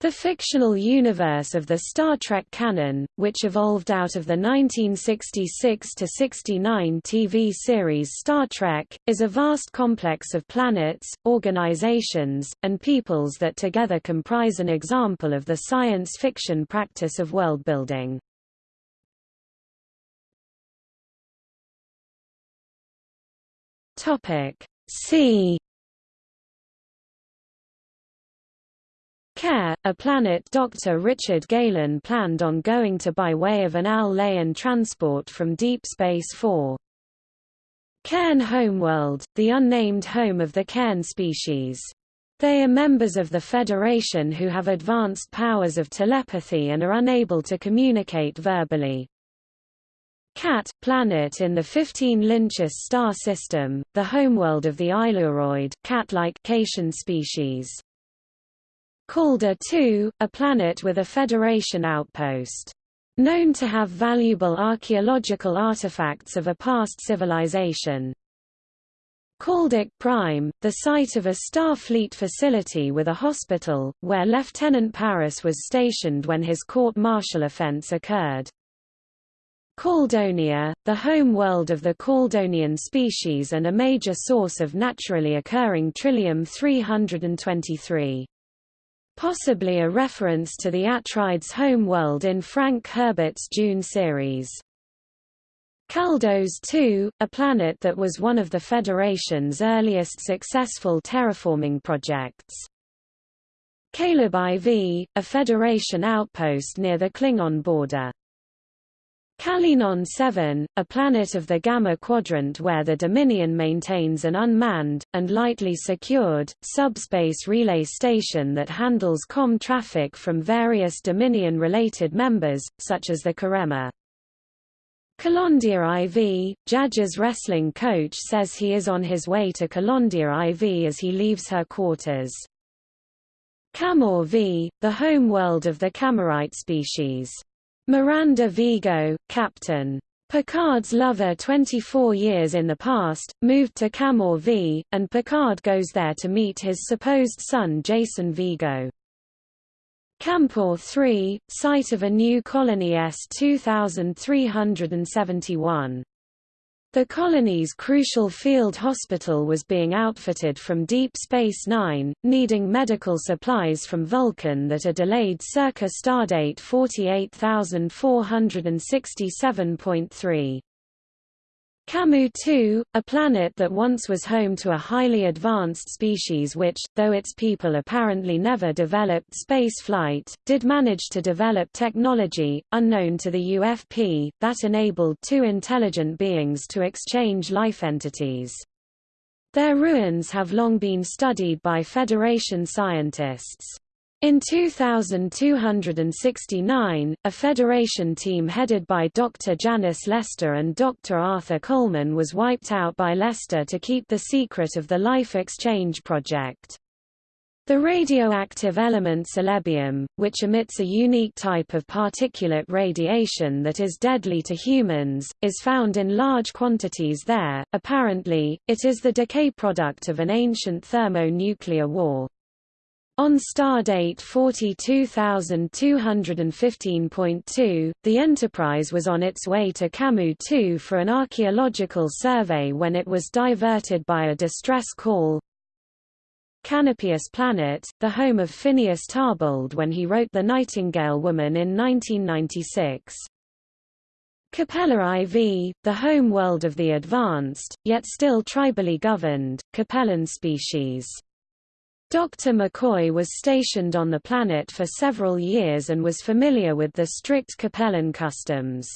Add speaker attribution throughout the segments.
Speaker 1: The fictional universe of the Star Trek canon, which evolved out of the 1966–69 TV series Star Trek, is a vast complex of planets, organizations, and peoples that together comprise an example of the science fiction practice of worldbuilding. See Care, a planet Dr. Richard Galen planned on going to by way of an Al-Layan transport from Deep Space 4. Cairn Homeworld, the unnamed home of the cairn species. They are members of the Federation who have advanced powers of telepathy and are unable to communicate verbally. Cat, planet in the 15 Lyncis star system, the homeworld of the Ailuroid cat-like Caitian species. Calder 2, a planet with a Federation outpost. Known to have valuable archaeological artifacts of a past civilization. Caldik Prime, the site of a Starfleet facility with a hospital, where Lieutenant Paris was stationed when his court-martial offense occurred. Caldonia, the home world of the Caldonian species and a major source of naturally occurring Trillium-323 possibly a reference to the Atreides homeworld in Frank Herbert's Dune series. Caldos II, a planet that was one of the Federation's earliest successful terraforming projects. Caleb IV, a Federation outpost near the Klingon border. Kalinon 7, a planet of the Gamma Quadrant where the Dominion maintains an unmanned, and lightly secured, subspace relay station that handles COM traffic from various Dominion-related members, such as the Karemma. Kalondia IV, Jaja's wrestling coach says he is on his way to Kalondia IV as he leaves her quarters. Camor V, the home world of the Camarite species. Miranda Vigo, Captain. Picard's lover 24 years in the past, moved to Camor V, and Picard goes there to meet his supposed son Jason Vigo. Campor 3, site of a new colony S-2371. The colony's crucial field hospital was being outfitted from Deep Space Nine, needing medical supplies from Vulcan that are delayed circa stardate 48467.3. Camus 2, a planet that once was home to a highly advanced species which, though its people apparently never developed space flight, did manage to develop technology, unknown to the UFP, that enabled two intelligent beings to exchange life entities. Their ruins have long been studied by Federation scientists. In 2269, a Federation team headed by Dr. Janice Lester and Dr. Arthur Coleman was wiped out by Lester to keep the secret of the Life Exchange Project. The radioactive element celebium, which emits a unique type of particulate radiation that is deadly to humans, is found in large quantities there. Apparently, it is the decay product of an ancient thermonuclear war. On stardate 42215.2, the Enterprise was on its way to Camus 2 for an archaeological survey when it was diverted by a distress call. Canopius Planet, the home of Phineas Tarbold when he wrote The Nightingale Woman in 1996. Capella IV, the home world of the advanced, yet still tribally governed, Capellan species. Dr. McCoy was stationed on the planet for several years and was familiar with the strict Capellan customs.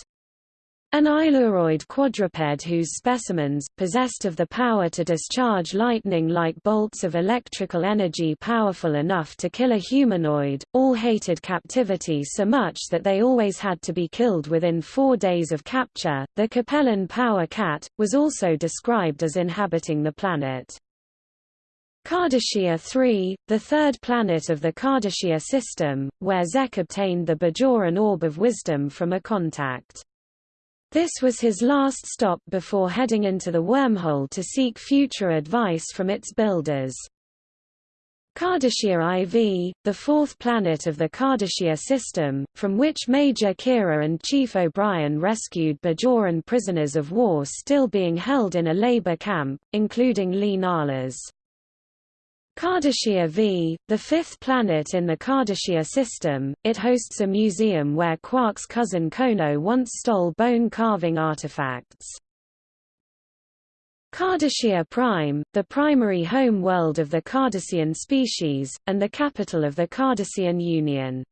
Speaker 1: An Ailuroid quadruped whose specimens, possessed of the power to discharge lightning-like bolts of electrical energy powerful enough to kill a humanoid, all hated captivity so much that they always had to be killed within four days of capture. The Capellan power cat, was also described as inhabiting the planet. Cardassia 3, the third planet of the Cardassia system, where Zek obtained the Bajoran Orb of Wisdom from a contact. This was his last stop before heading into the wormhole to seek future advice from its builders. Cardassia IV, the fourth planet of the Cardassia system, from which Major Kira and Chief O'Brien rescued Bajoran prisoners of war still being held in a labor camp, including Li Nalas. Cardassia V, the fifth planet in the Cardassia system, it hosts a museum where Quark's cousin Kono once stole bone carving artifacts. Cardassia Prime, the primary home world of the Cardassian species, and the capital of the Cardassian Union.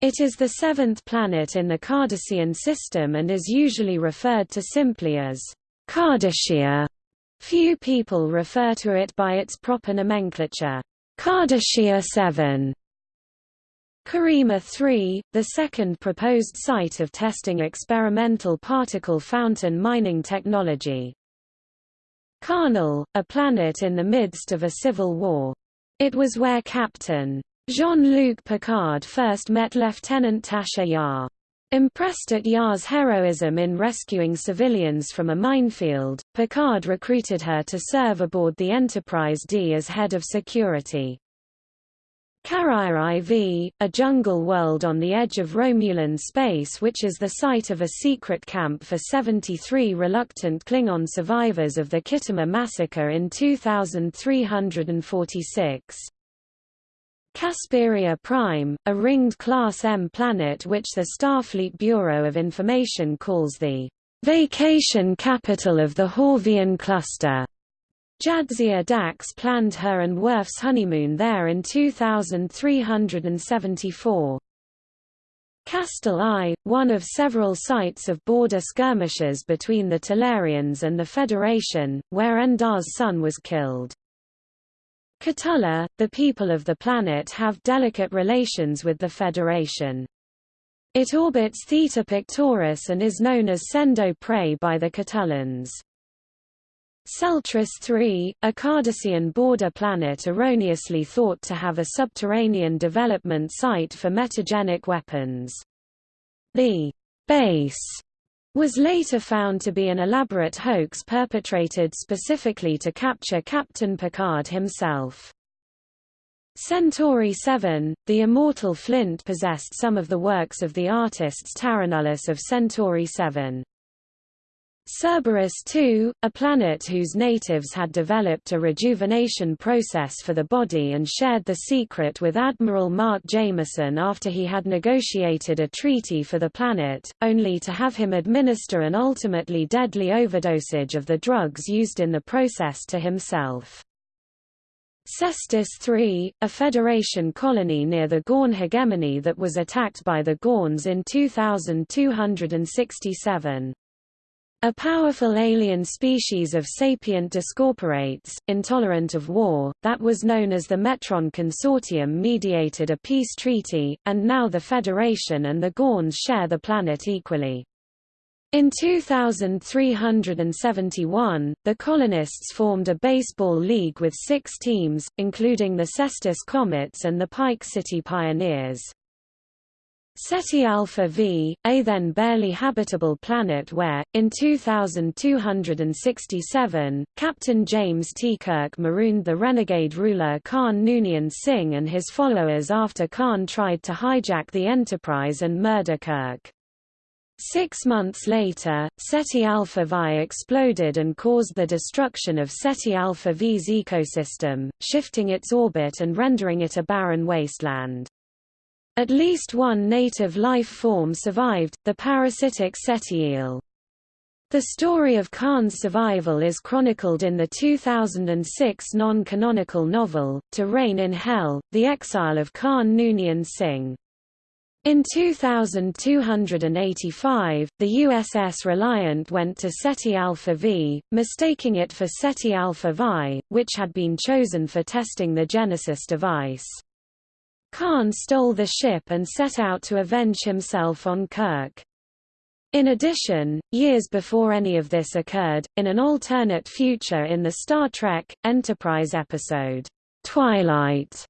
Speaker 1: It is the seventh planet in the Cardassian system and is usually referred to simply as Cardassia. Few people refer to it by its proper nomenclature, Cardassia 7. Karima 3, the second proposed site of testing experimental particle fountain mining technology. Carnel, a planet in the midst of a civil war. It was where Captain Jean-Luc Picard first met Lieutenant Tasha Yar. Impressed at Yar's heroism in rescuing civilians from a minefield, Picard recruited her to serve aboard the Enterprise D as head of security. Carraya IV, a jungle world on the edge of Romulan space which is the site of a secret camp for 73 reluctant Klingon survivors of the Khitomer massacre in 2346. Casperia Prime, a ringed Class M planet which the Starfleet Bureau of Information calls the vacation capital of the Horvian cluster. Jadzia Dax planned her and Worf's honeymoon there in 2374. Castal I, one of several sites of border skirmishes between the Talarians and the Federation, where Endar's son was killed. Katulla, the people of the planet have delicate relations with the Federation. It orbits Theta Pictoris and is known as Sendo Prey by the Katullans. Celtris III, a Cardassian border planet erroneously thought to have a subterranean development site for metagenic weapons. The base was later found to be an elaborate hoax perpetrated specifically to capture Captain Picard himself. Centauri 7, the immortal Flint possessed some of the works of the artists Taranulis of Centauri 7. Cerberus II, a planet whose natives had developed a rejuvenation process for the body and shared the secret with Admiral Mark Jameson after he had negotiated a treaty for the planet, only to have him administer an ultimately deadly overdosage of the drugs used in the process to himself. Cestus III, a Federation colony near the Gorn hegemony that was attacked by the Gorns in 2267. A powerful alien species of sapient discorporates, intolerant of war, that was known as the Metron Consortium mediated a peace treaty, and now the Federation and the Gorns share the planet equally. In 2371, the colonists formed a baseball league with six teams, including the Cestus Comets and the Pike City Pioneers. Ceti Alpha V, a then barely habitable planet where, in 2267, Captain James T. Kirk marooned the renegade ruler Khan Noonien Singh and his followers after Khan tried to hijack the Enterprise and murder Kirk. Six months later, Ceti Alpha Vi exploded and caused the destruction of Ceti Alpha V's ecosystem, shifting its orbit and rendering it a barren wasteland. At least one native life form survived, the parasitic Ceti eel. The story of Khan's survival is chronicled in the 2006 non-canonical novel, To Reign in Hell, The Exile of Khan Noonien Singh. In 2285, the USS Reliant went to Ceti Alpha V, mistaking it for Ceti Alpha Vi, which had been chosen for testing the Genesis device. Khan stole the ship and set out to avenge himself on Kirk. In addition, years before any of this occurred, in an alternate future in the Star Trek, Enterprise episode, Twilight,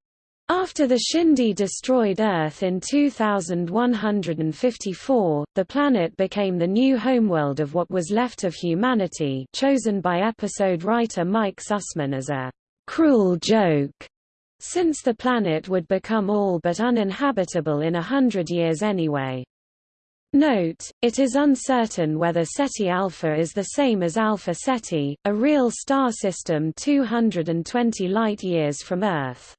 Speaker 1: after the Xindi destroyed Earth in 2154, the planet became the new homeworld of what was left of humanity chosen by episode writer Mike Sussman as a «cruel joke» since the planet would become all but uninhabitable in a hundred years anyway. Note, it is uncertain whether Ceti Alpha is the same as Alpha Ceti, a real star system 220 light-years from Earth.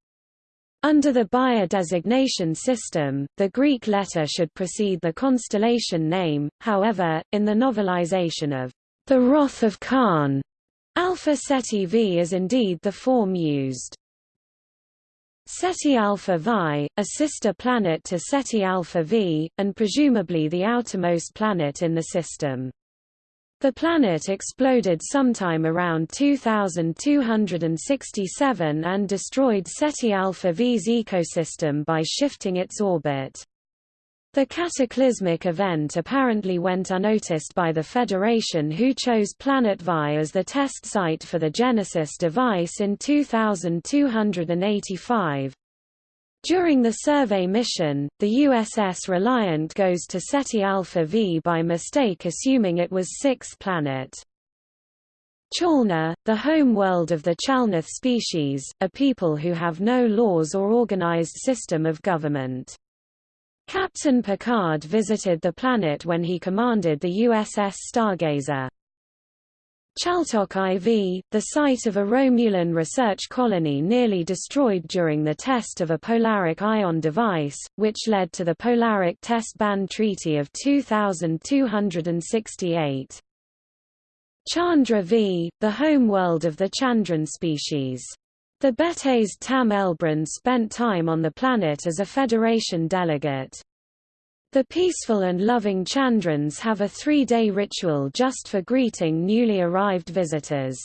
Speaker 1: Under the Bayer designation system, the Greek letter should precede the constellation name, however, in the novelization of the Wrath of Khan, Alpha Ceti V is indeed the form used. Ceti Alpha Vi, a sister planet to Ceti Alpha V, and presumably the outermost planet in the system. The planet exploded sometime around 2267 and destroyed Ceti Alpha V's ecosystem by shifting its orbit. The cataclysmic event apparently went unnoticed by the Federation who chose Planet Vi as the test site for the Genesis device in 2285. During the survey mission, the USS Reliant goes to Ceti Alpha V by mistake assuming it was sixth planet. Chalna, the home world of the Chalnoth species, a people who have no laws or organized system of government. Captain Picard visited the planet when he commanded the USS Stargazer. Chaltok IV, the site of a Romulan research colony nearly destroyed during the test of a polaric ion device, which led to the Polaric Test Ban Treaty of 2268. Chandra V, the home world of the Chandran species. The Bethes Tam Elbrun spent time on the planet as a Federation delegate. The peaceful and loving Chandrans have a three-day ritual just for greeting newly arrived visitors.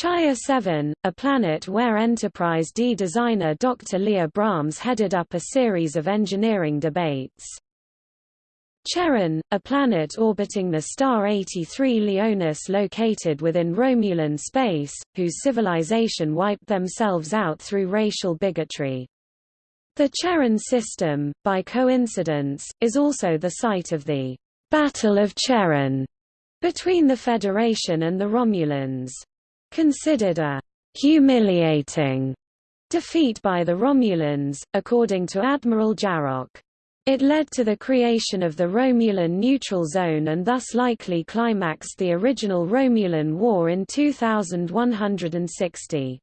Speaker 1: Chaya 7, a planet where Enterprise D designer Dr. Leah Brahms headed up a series of engineering debates. Charon, a planet orbiting the star 83 Leonis located within Romulan space, whose civilization wiped themselves out through racial bigotry. The Charon system, by coincidence, is also the site of the Battle of Charon between the Federation and the Romulans. Considered a humiliating defeat by the Romulans, according to Admiral Jarok. It led to the creation of the Romulan Neutral Zone and thus likely climaxed the original Romulan War in 2160.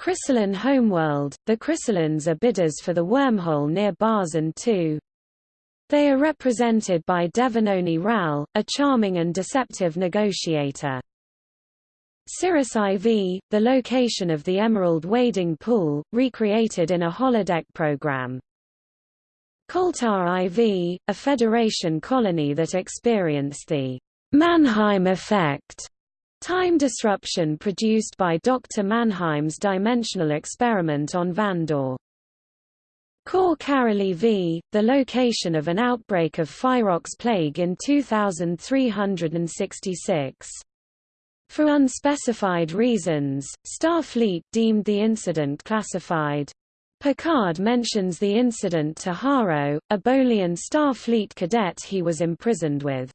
Speaker 1: Chrysalin homeworld, the Chrysalins are bidders for the wormhole near Barzan II. They are represented by Devanoni Ral, a charming and deceptive negotiator. Cirrus IV, the location of the Emerald Wading Pool, recreated in a holodeck program. Koltar IV, a Federation colony that experienced the Mannheim effect time disruption produced by Dr. Mannheim's dimensional experiment on Vandor. Cor Caroli V, the location of an outbreak of Phyrox plague in 2366. For unspecified reasons, Starfleet deemed the incident classified. Picard mentions the incident to Haro, a Bolian Starfleet cadet he was imprisoned with.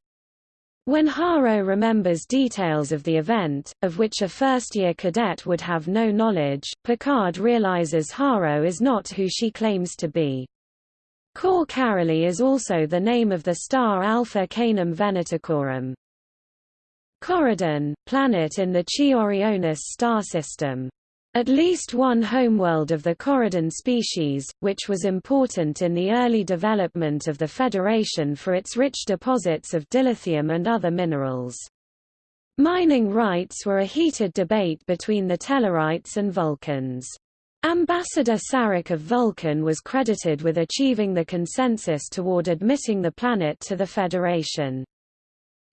Speaker 1: When Haro remembers details of the event, of which a first-year cadet would have no knowledge, Picard realizes Haro is not who she claims to be. Cor Caroli is also the name of the star Alpha Canum Venaticorum. Coridan, planet in the Chi Orionis star system. At least one homeworld of the Coridan species, which was important in the early development of the Federation for its rich deposits of dilithium and other minerals. Mining rights were a heated debate between the Tellarites and Vulcans. Ambassador Sarek of Vulcan was credited with achieving the consensus toward admitting the planet to the Federation.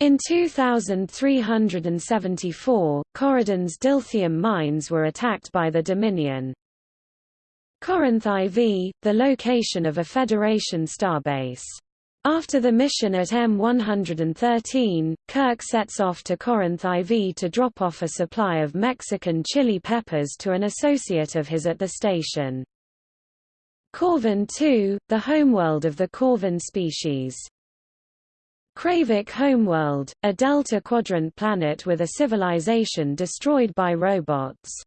Speaker 1: In 2374, Coridan's dilithium mines were attacked by the Dominion. Corinth IV, the location of a Federation starbase. After the mission at M113, Kirk sets off to Corinth IV to drop off a supply of Mexican chili peppers to an associate of his at the station. Corvin II, the homeworld of the Corvin species. Kravik homeworld, a Delta Quadrant planet with a civilization destroyed by robots.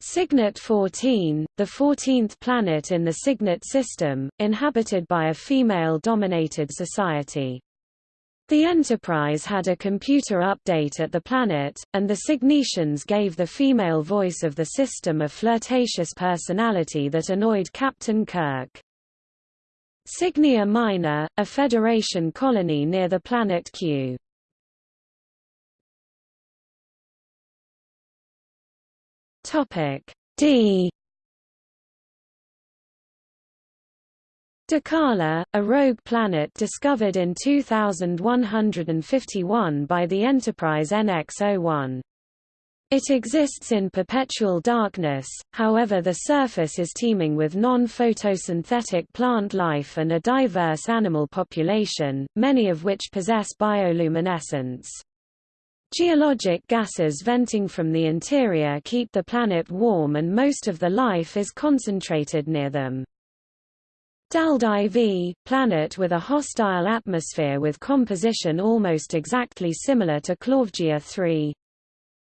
Speaker 1: Cygnet 14, the 14th planet in the Cygnet system, inhabited by a female-dominated society. The Enterprise had a computer update at the planet, and the Cygnetians gave the female voice of the system a flirtatious personality that annoyed Captain Kirk. Cygnia Minor, a Federation colony near the planet Q. Topic D Dakala, a rogue planet discovered in 2151 by the Enterprise NX-01. It exists in perpetual darkness, however the surface is teeming with non-photosynthetic plant life and a diverse animal population, many of which possess bioluminescence. Geologic gases venting from the interior keep the planet warm and most of the life is concentrated near them. Dald IV, planet with a hostile atmosphere with composition almost exactly similar to Clawvgia 3.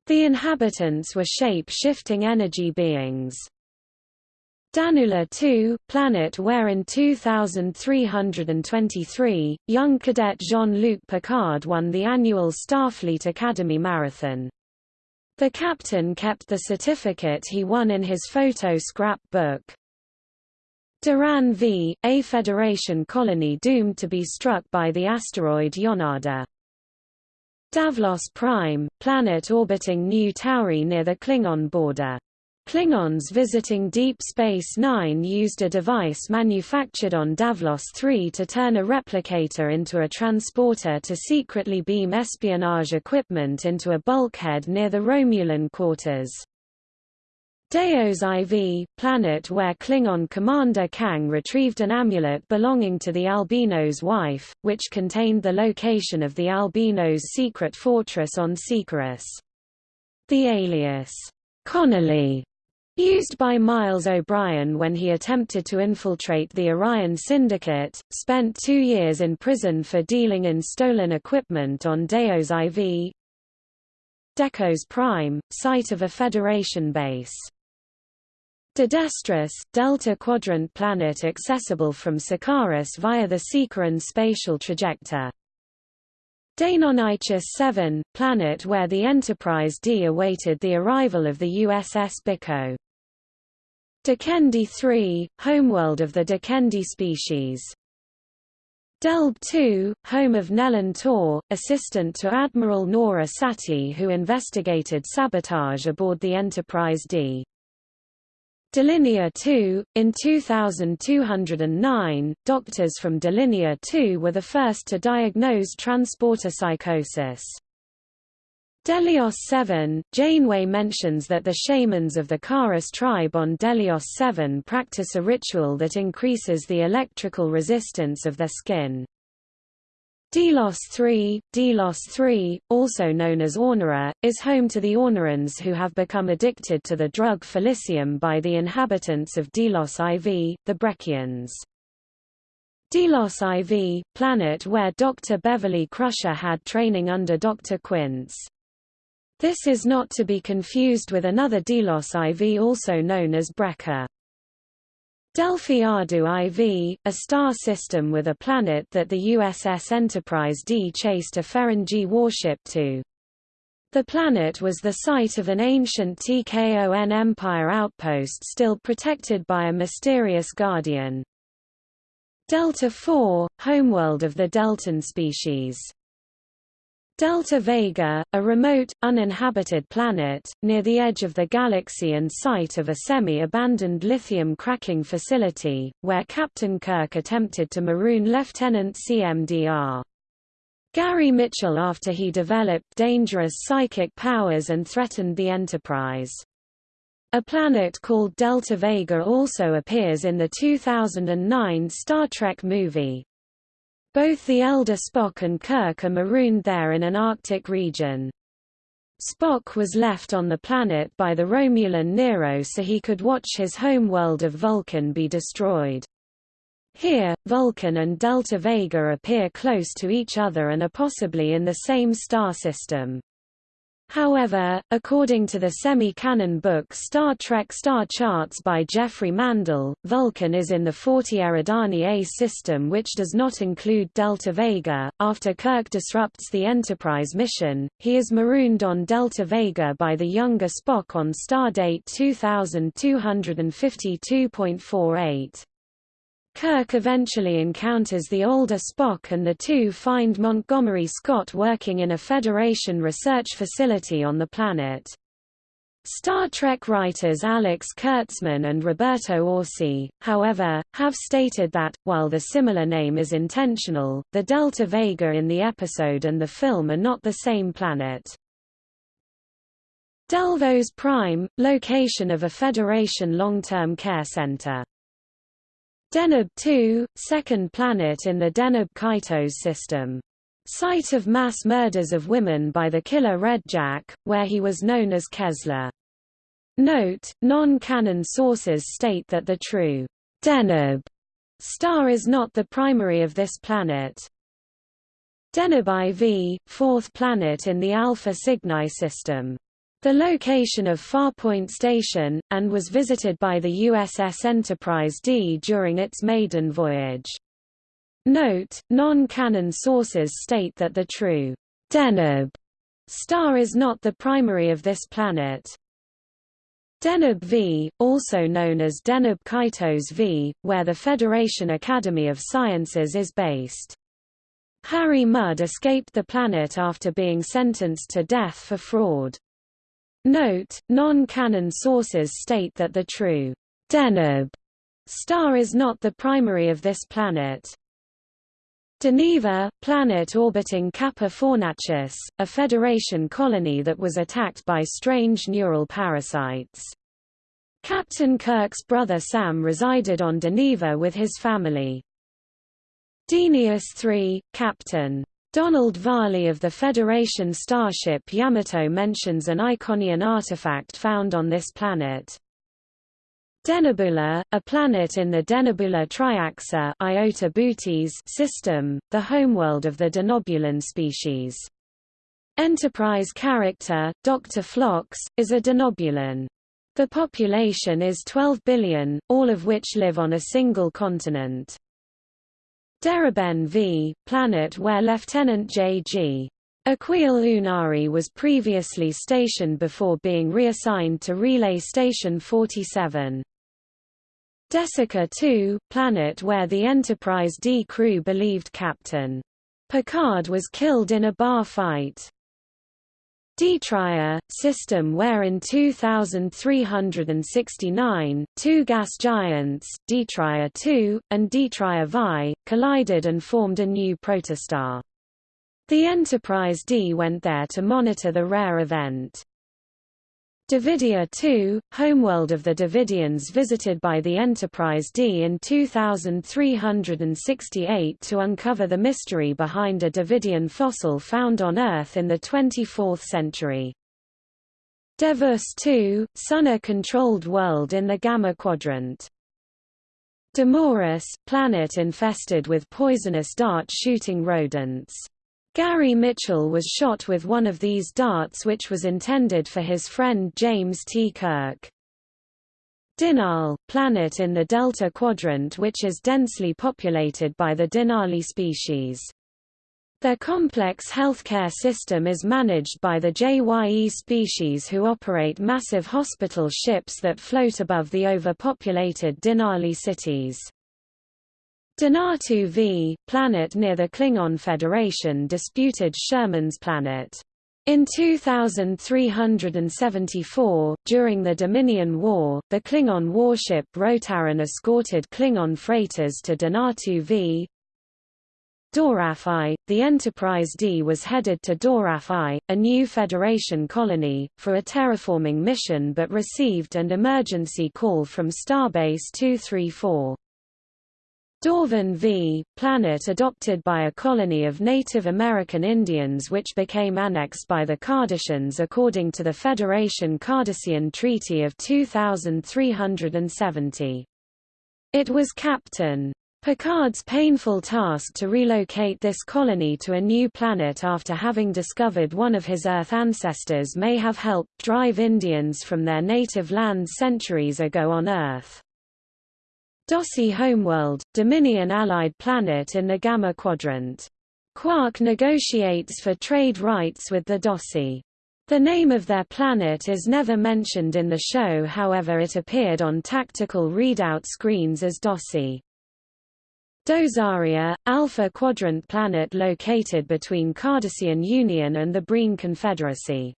Speaker 1: The inhabitants were shape-shifting energy beings. Danula 2, planet where in 2323, young cadet Jean-Luc Picard won the annual Starfleet Academy Marathon. The captain kept the certificate he won in his photo scrap book. Daran V, a Federation colony doomed to be struck by the asteroid Yonada. Davlos Prime, planet orbiting New Tauri near the Klingon border. Klingons visiting Deep Space Nine used a device manufactured on Davlos 3 to turn a replicator into a transporter to secretly beam espionage equipment into a bulkhead near the Romulan quarters. Deos IV, planet where Klingon commander Kang retrieved an amulet belonging to the Albino's wife, which contained the location of the Albino's secret fortress on Sikaris. The alias, Connolly, Used by Miles O'Brien when he attempted to infiltrate the Orion Syndicate, spent two years in prison for dealing in stolen equipment on Deos IV. Decos Prime, site of a Federation base. Dodestris, Delta Quadrant planet accessible from Sikaris via the Sikaran spatial trajector. Deinonychus 7, planet where the Enterprise D awaited the arrival of the USS Biko. Dakendi 3, homeworld of the Dakendi species. Delb 2, home of Nellan Tor, assistant to Admiral Norah Satie who investigated sabotage aboard the Enterprise D. Delinear 2, in 2209, doctors from Delinea 2 were the first to diagnose transporter psychosis. Delios 7, Janeway mentions that the shamans of the Karas tribe on Delios 7 practice a ritual that increases the electrical resistance of their skin. Delos III, Delos III, also known as Ornera, is home to the Ornerans who have become addicted to the drug Felicium by the inhabitants of Delos IV, the Brekkians. Delos IV, planet where Dr. Beverly Crusher had training under Dr. Quaice. This is not to be confused with another Delos IV also known as Brekka. Delphi Ardu IV, a star system with a planet that the USS Enterprise D chased a Ferengi warship to. The planet was the site of an ancient TKON Empire outpost still protected by a mysterious guardian. Delta 4, homeworld of the Deltan species. Delta Vega, a remote, uninhabited planet, near the edge of the galaxy and site of a semi-abandoned lithium cracking facility, where Captain Kirk attempted to maroon Lieutenant CMDR. Gary Mitchell after he developed dangerous psychic powers and threatened the Enterprise. A planet called Delta Vega also appears in the 2009 Star Trek movie. Both the elder Spock and Kirk are marooned there in an Arctic region. Spock was left on the planet by the Romulan Nero so he could watch his home world of Vulcan be destroyed. Here, Vulcan and Delta Vega appear close to each other and are possibly in the same star system. However, according to the semi-canon book Star Trek Star Charts by Geoffrey Mandel, Vulcan is in the 40 Eridani A system which does not include Delta Vega. After Kirk disrupts the Enterprise mission, he is marooned on Delta Vega by the younger Spock on stardate 2252.48. Kirk eventually encounters the older Spock and the two find Montgomery Scott working in a Federation research facility on the planet. Star Trek writers Alex Kurtzman and Roberto Orci, however, have stated that, while the similar name is intentional, the Delta Vega in the episode and the film are not the same planet. Delvos Prime, location of a Federation long-term care center. Deneb 2, second planet in the Deneb-Kaitos system. Site of mass murders of women by the killer Red Jack, where he was known as Kesla. Note, non-canon sources state that the true Deneb star is not the primary of this planet. Deneb IV, fourth planet in the Alpha Cygni system the location of Farpoint Station, and was visited by the USS Enterprise D during its maiden voyage. Note, non-canon sources state that the true Deneb star is not the primary of this planet. Deneb V, also known as Deneb Kaitos V, where the Federation Academy of Sciences is based. Harry Mudd escaped the planet after being sentenced to death for fraud. Note, non-canon sources state that the true Deneb star is not the primary of this planet. Deneva, planet orbiting Kappa Fornacis, a Federation colony that was attacked by strange neural parasites. Captain Kirk's brother Sam resided on Deneva with his family. Denius III, Captain Donald Varley of the Federation starship Yamato mentions an Iconian artifact found on this planet. Denobula, a planet in the Denobula Triaxa Iota Bootes system, the homeworld of the Denobulan species. Enterprise character, Dr. Phlox, is a Denobulan. The population is 12 billion, all of which live on a single continent. Deraben V, planet where Lieutenant J.G. Aquiel Uhnari was previously stationed before being reassigned to Relay Station 47. Desica 2, planet where the Enterprise D crew believed Captain Picard was killed in a bar fight. Detrier, system where in 2369, two gas giants, Detrier II, and Detrier Vi, collided and formed a new protostar. The Enterprise D went there to monitor the rare event. Davidia 2, homeworld of the Davidians visited by the Enterprise D in 2368 to uncover the mystery behind a Davidian fossil found on Earth in the 24th century. Devus 2, Sunna-controlled world in the Gamma Quadrant. Demoris, planet infested with poisonous dart-shooting rodents. Gary Mitchell was shot with one of these darts which was intended for his friend James T. Kirk. Dinal, planet in the Delta Quadrant which is densely populated by the Dinali species. Their complex healthcare system is managed by the JYE species who operate massive hospital ships that float above the overpopulated Dinali cities. Donatu V, planet near the Klingon Federation disputed Sherman's planet. In 2374, during the Dominion War, the Klingon warship Rotaran escorted Klingon freighters to Donatu V. Dorafi, the Enterprise D was headed to Dorafi, a new Federation colony, for a terraforming mission but received an emergency call from Starbase 234. Dorvan V, planet adopted by a colony of Native American Indians which became annexed by the Cardassians according to the Federation Cardassian Treaty of 2370. It was Captain Picard's painful task to relocate this colony to a new planet after having discovered one of his Earth ancestors may have helped drive Indians from their native land centuries ago on Earth. Dossi Homeworld, Dominion allied planet in the Gamma Quadrant. Quark negotiates for trade rights with the Dossi. The name of their planet is never mentioned in the show however it appeared on tactical readout screens as Dossi. Dozaria, Alpha Quadrant planet located between Cardassian Union and the Breen Confederacy.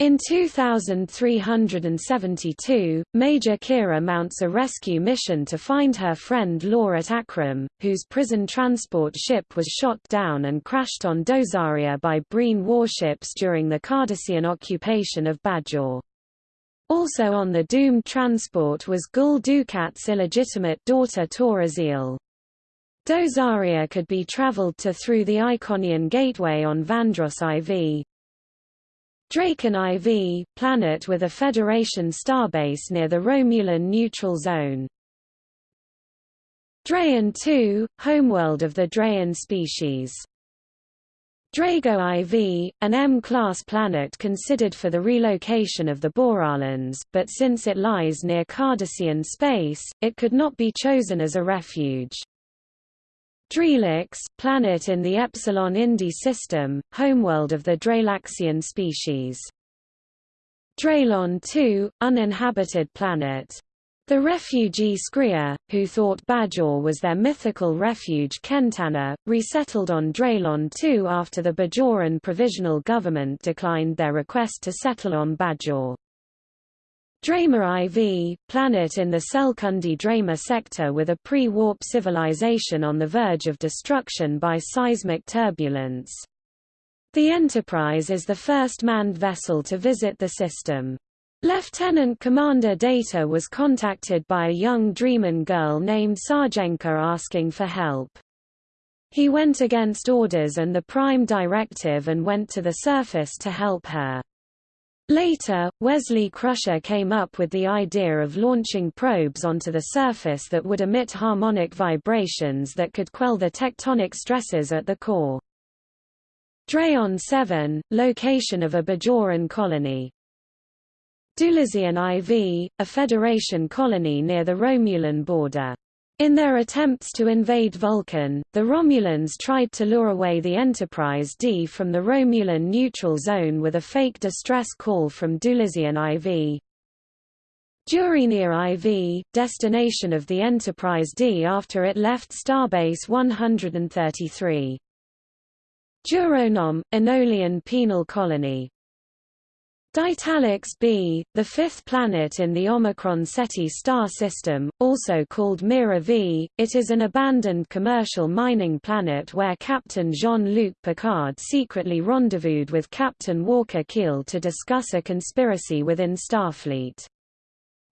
Speaker 1: In 2372, Major Kira mounts a rescue mission to find her friend Laura at Akram, whose prison transport ship was shot down and crashed on Dozaria by Breen warships during the Cardassian occupation of Bajor. Also on the doomed transport was Gul Dukat's illegitimate daughter Torazil. Dozaria could be traveled to through the Iconian Gateway on Vandros IV. Draken IV, planet with a Federation starbase near the Romulan neutral zone. Drayan II, homeworld of the Drayan species. Drago IV, an M-class planet considered for the relocation of the Boralans, but since it lies near Cardassian space, it could not be chosen as a refuge. Drelix, planet in the Epsilon Indi system, homeworld of the Drelaxian species. Drelon II, uninhabited planet. The refugee Skria, who thought Bajor was their mythical refuge Kentana, resettled on Drelon II after the Bajoran Provisional Government declined their request to settle on Bajor. Drema IV, planet in the Selcundi Drema sector with a pre-warp civilization on the verge of destruction by seismic turbulence. The Enterprise is the first manned vessel to visit the system. Lieutenant Commander Data was contacted by a young Dreaman girl named Sarjenka asking for help. He went against orders and the Prime Directive and went to the surface to help her. Later, Wesley Crusher came up with the idea of launching probes onto the surface that would emit harmonic vibrations that could quell the tectonic stresses at the core. Drayon 7, location of a Bajoran colony. Dulizian IV, a Federation colony near the Romulan border. In their attempts to invade Vulcan, the Romulans tried to lure away the Enterprise D from the Romulan neutral zone with a fake distress call from Dulizian IV. Durenia IV, destination of the Enterprise D after it left Starbase 133. Duronom, Enolian penal colony Ditalix b, the fifth planet in the Omicron Ceti star system, also called Mira V, it is an abandoned commercial mining planet where Captain Jean-Luc Picard secretly rendezvoused with Captain Walker Keel to discuss a conspiracy within Starfleet.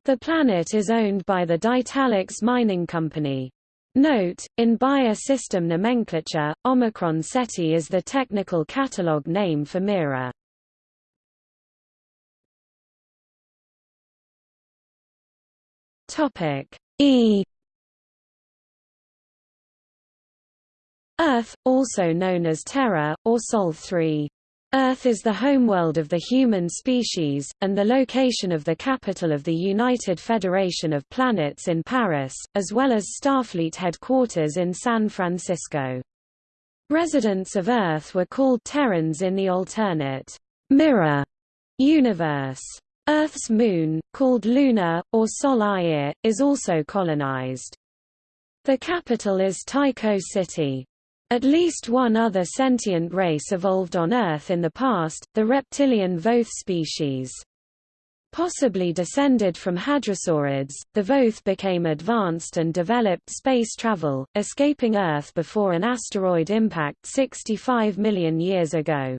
Speaker 1: The planet is owned by the Ditalix Mining Company. Note, in Bayer system nomenclature, Omicron Ceti is the technical catalog name for Mira. Topic E Earth, also known as Terra, or Sol 3. Earth is the homeworld of the human species, and the location of the capital of the United Federation of Planets in Paris, as well as Starfleet headquarters in San Francisco. Residents of Earth were called Terrans in the alternate mirror universe. Earth's moon, called Luna, or Sol is also colonized. The capital is Tycho City. At least one other sentient race evolved on Earth in the past, the reptilian Voth species. Possibly descended from hadrosaurids, the Voth became advanced and developed space travel, escaping Earth before an asteroid impact 65 million years ago.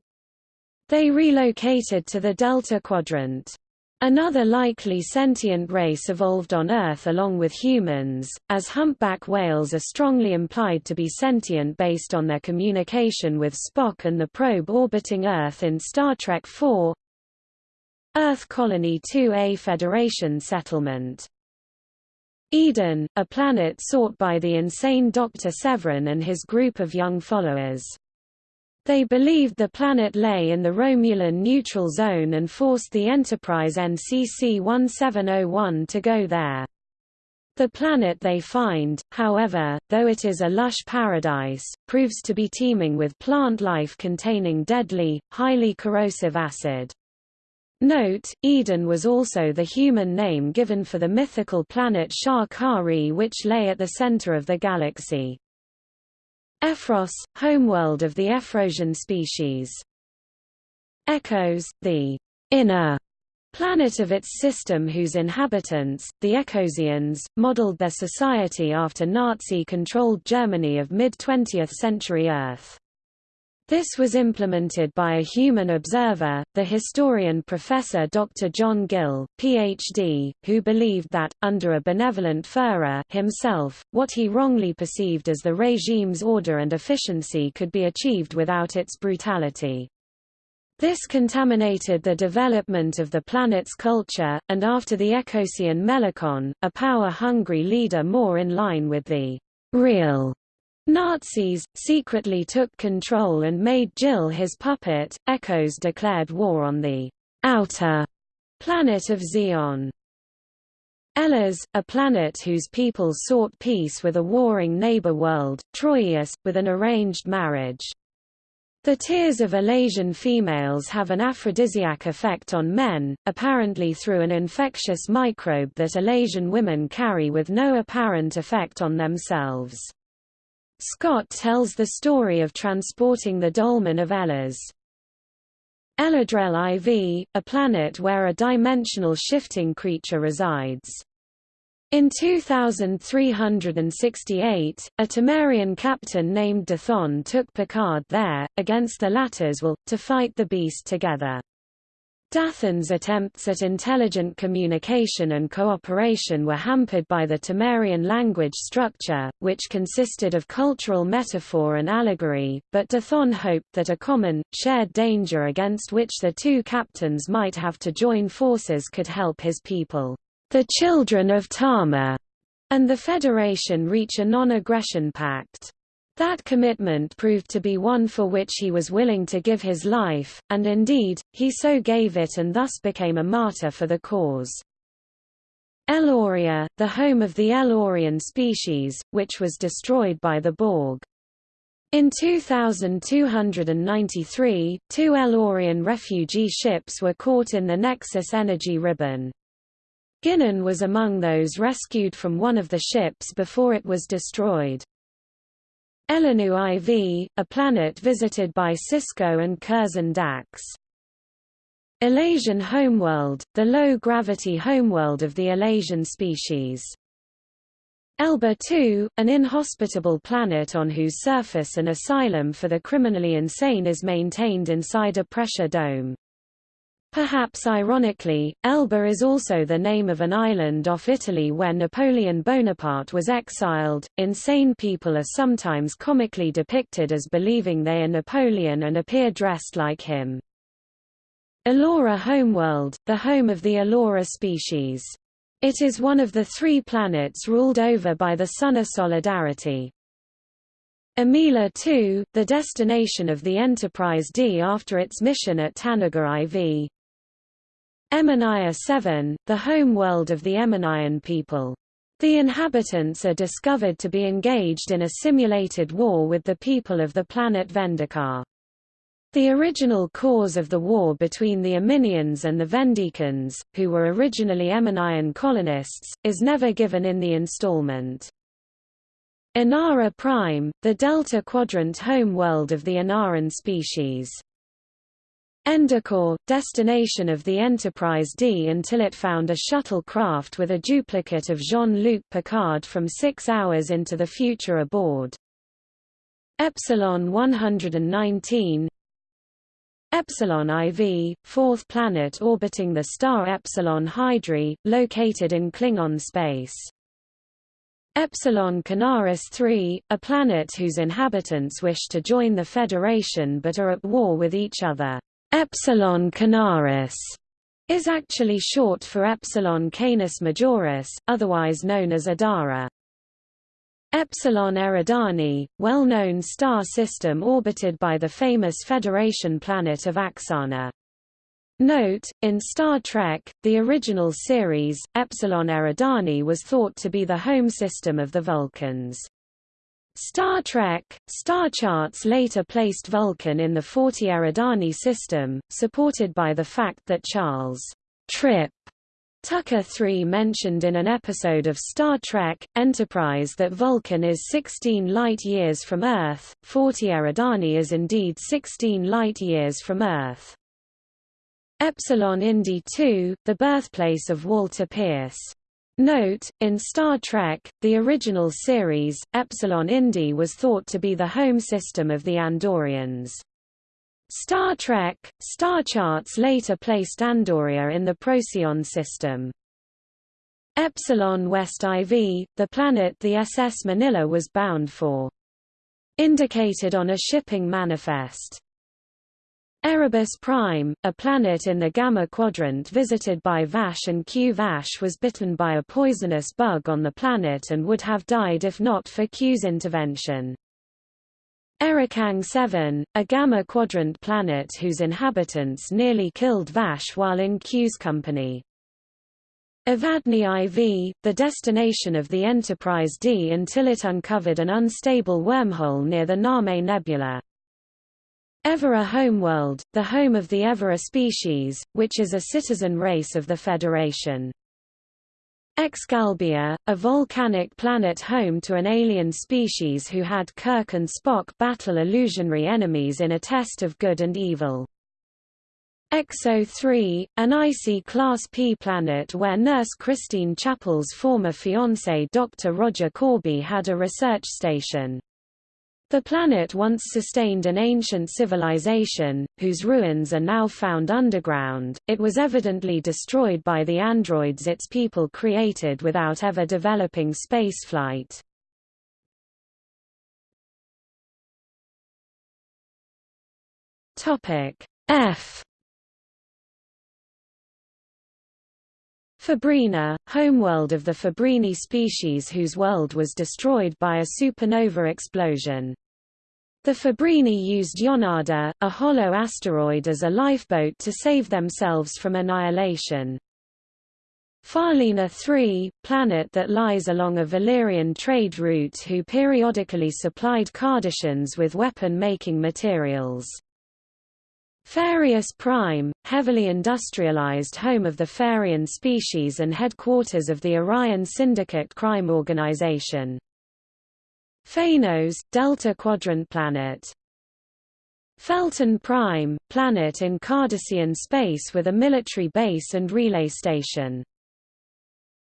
Speaker 1: They relocated to the Delta Quadrant. Another likely sentient race evolved on Earth along with humans, as humpback whales are strongly implied to be sentient based on their communication with Spock and the probe orbiting Earth in Star Trek IV. Earth Colony 2A Federation Settlement Eden, a planet sought by the insane Dr. Severin and his group of young followers. They believed the planet lay in the Romulan neutral zone and forced the Enterprise NCC 1701 to go there. The planet they find, however, though it is a lush paradise, proves to be teeming with plant life containing deadly, highly corrosive acid. Note, Eden was also the human name given for the mythical planet Sha Ka Ree which lay at the center of the galaxy. Ephros, homeworld of the Ephrosian species. Ekos, the inner planet of its system whose inhabitants, the Ekosians, modeled their society after Nazi-controlled Germany of mid-20th century Earth. This was implemented by a human observer, the historian Professor Dr. John Gill, Ph.D., who believed that, under a benevolent Führer himself, what he wrongly perceived as the regime's order and efficiency could be achieved without its brutality. This contaminated the development of the planet's culture, and after the Ekosian Melakon, a power-hungry leader more in line with the real Nazis, secretly took control and made Gill his puppet. Ekos declared war on the outer planet of Zeon. Elas, a planet whose people sought peace with a warring neighbor world, Troyius, with an arranged marriage. The tears of Elasian females have an aphrodisiac effect on men, apparently through an infectious microbe that Elasian women carry with no apparent effect on themselves. Scott tells the story of transporting the Dohlman of Elas. El-Adrel IV, a planet where a dimensional shifting creature resides. In 2368, a Tamarian captain named Dathon took Picard there, against the latter's will, to fight the beast together. Dathon's attempts at intelligent communication and cooperation were hampered by the Tamarian language structure, which consisted of cultural metaphor and allegory, but Dathon hoped that a common, shared danger against which the two captains might have to join forces could help his people, the children of Tama, and the Federation reach a non-aggression pact. That commitment proved to be one for which he was willing to give his life, and indeed, he so gave it and thus became a martyr for the cause. Eloria, the home of the El-Aurian species, which was destroyed by the Borg. In 2293, two El-Aurian refugee ships were caught in the Nexus energy ribbon. Guinan was among those rescued from one of the ships before it was destroyed. Elanu IV, a planet visited by Sisko and Curzon Dax. Elasian homeworld, the low-gravity homeworld of the Elasian species. Elba II, an inhospitable planet on whose surface an asylum for the criminally insane is maintained inside a pressure dome. Perhaps ironically, Elba is also the name of an island off Italy where Napoleon Bonaparte was exiled. Insane people are sometimes comically depicted as believing they are Napoleon and appear dressed like him. Elora homeworld, the home of the Elora species. It is one of the three planets ruled over by the of Solidarity. Emila 2, the destination of the Enterprise D after its mission at Tanagar IV. Eminiar 7, the home world of the Eminian people. The inhabitants are discovered to be engaged in a simulated war with the people of the planet Vendikar. The original cause of the war between the Eminians and the Vendikans, who were originally Eminian colonists, is never given in the installment. Enara Prime, the Delta Quadrant home world of the Enaran species. Endicor, destination of the Enterprise D until it found a shuttlecraft with a duplicate of Jean-Luc Picard from six hours into the future aboard. Epsilon 119 Epsilon IV, fourth planet orbiting the star Epsilon Hydri, located in Klingon space. Epsilon Canaris III, a planet whose inhabitants wish to join the Federation but are at war with each other. Epsilon Canaris is actually short for Epsilon Canis Majoris, otherwise known as Adhara. Epsilon Eridani, well-known star system orbited by the famous Federation planet of Axanar. Note, in Star Trek, the original series, Epsilon Eridani was thought to be the home system of the Vulcans. Star Trek, star charts later placed Vulcan in the 40 Eridani system, supported by the fact that Charles Trip Tucker III mentioned in an episode of Star Trek, Enterprise that Vulcan is 16 light-years from Earth, 40 Eridani is indeed 16 light-years from Earth. Epsilon Indi II, the birthplace of Walter Pierce. Note, in Star Trek, the original series, Epsilon Indi was thought to be the home system of the Andorians. Star Trek, star charts later placed Andoria in the Procyon system. Epsilon West IV, the planet the SS Manila was bound for. Indicated on a shipping manifest. Erebus Prime, a planet in the Gamma Quadrant visited by Vash and Q. Vash was bitten by a poisonous bug on the planet and would have died if not for Q's intervention. Erikang 7, a Gamma Quadrant planet whose inhabitants nearly killed Vash while in Q's company. Evadne IV, the destination of the Enterprise D until it uncovered an unstable wormhole near the Name Nebula. Evora homeworld, the home of the Evora species, which is a citizen race of the Federation. Excalbia, a volcanic planet home to an alien species who had Kirk and Spock battle illusionary enemies in a test of good and evil. Exo III, an icy Class P planet where nurse Christine Chapel's former fiancé Dr. Roger Korby had a research station. The planet once sustained an ancient civilization, whose ruins are now found underground. It was evidently destroyed by the androids its people created without ever developing spaceflight. Topic F Fabrina, homeworld of the Fabrini species whose world was destroyed by a supernova explosion. The Fabrini used Yonada, a hollow asteroid as a lifeboat to save themselves from annihilation. Farlina 3, planet that lies along a Valerian trade route who periodically supplied Cardassians with weapon-making materials. Farius Prime, heavily industrialized home of the Farian species and headquarters of the Orion Syndicate crime organization. Phanos, Delta Quadrant planet. Felton Prime, planet in Cardassian space with a military base and relay station.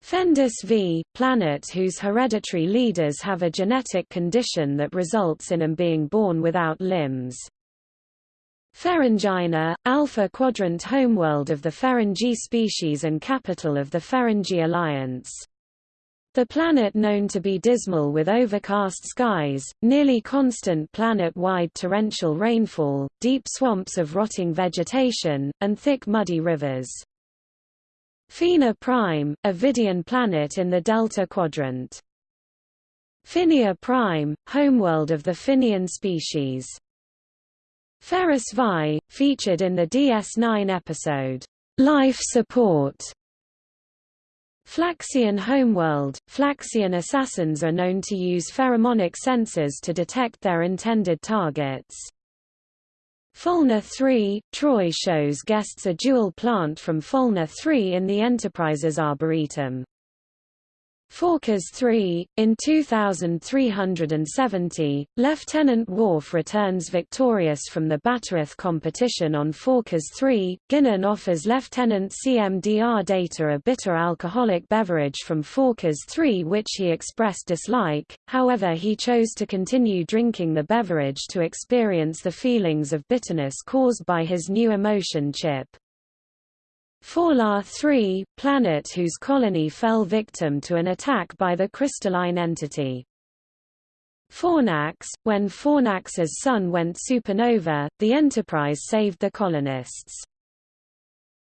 Speaker 1: Fendus V, planet whose hereditary leaders have a genetic condition that results in them being born without limbs. Ferenginar, Alpha Quadrant homeworld of the Ferengi species and capital of the Ferengi Alliance. The planet known to be dismal with overcast skies, nearly constant planet-wide torrential rainfall, deep swamps of rotting vegetation, and thick muddy rivers. Phina Prime, a Vidian planet in the Delta Quadrant. Phinia Prime, homeworld of the Finian species. Ferris Vi, featured in the DS9 episode, Life Support. Flaxian homeworld, Flaxian assassins are known to use pheromonic sensors to detect their intended targets. Fulna 3, Troi shows guests a jewel plant from Fulna 3 in the Enterprise's Arboretum. Forcas 3, in 2370, Lieutenant Worf returns victorious from the Batarath competition on Forcas 3. Guinan offers Lieutenant CMDR Data a bitter alcoholic beverage from Forcas 3 which he expressed dislike, however he chose to continue drinking the beverage to experience the feelings of bitterness caused by his new emotion chip. Forlar 3, planet whose colony fell victim to an attack by the crystalline entity. Fornax, when Fornax's sun went supernova, the Enterprise saved the colonists.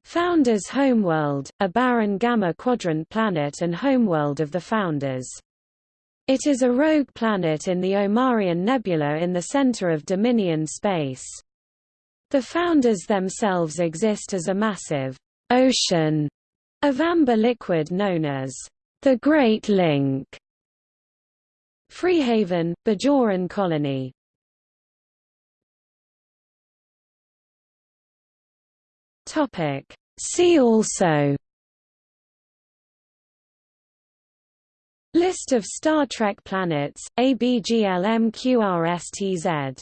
Speaker 1: Founders Homeworld, a barren Gamma Quadrant planet and homeworld of the Founders. It is a rogue planet in the Omarion Nebula in the center of Dominion space. The Founders themselves exist as a massive ocean of amber liquid known as the Great Link. Freehaven, Bajoran colony Topic. See also List of Star Trek planets, ABGLMQRSTZ